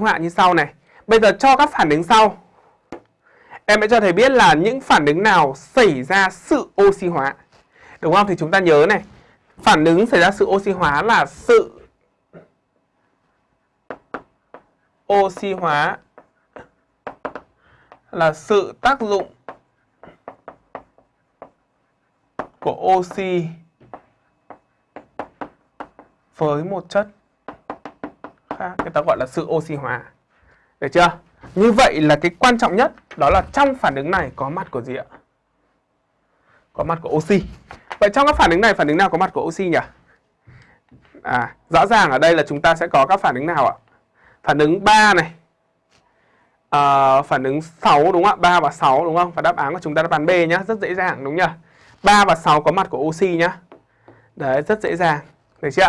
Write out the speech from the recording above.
họa như sau này. Bây giờ cho các phản ứng sau. Em sẽ cho thầy biết là những phản ứng nào xảy ra sự oxy hóa. Đúng không? Thì chúng ta nhớ này. Phản ứng xảy ra sự oxy hóa là sự oxy hóa là sự tác dụng của oxy với một chất người ta gọi là sự oxy hóa. Được chưa? Như vậy là cái quan trọng nhất đó là trong phản ứng này có mặt của gì ạ? Có mặt của oxy. Vậy trong các phản ứng này phản ứng nào có mặt của oxy nhỉ? À rõ ràng ở đây là chúng ta sẽ có các phản ứng nào ạ? Phản ứng 3 này. À, phản ứng 6 đúng không ạ? 3 và 6 đúng không? Và đáp án của chúng ta đáp án B nhá rất dễ dàng đúng nhỉ? 3 và 6 có mặt của oxy nhá. Đấy rất dễ dàng. Được chưa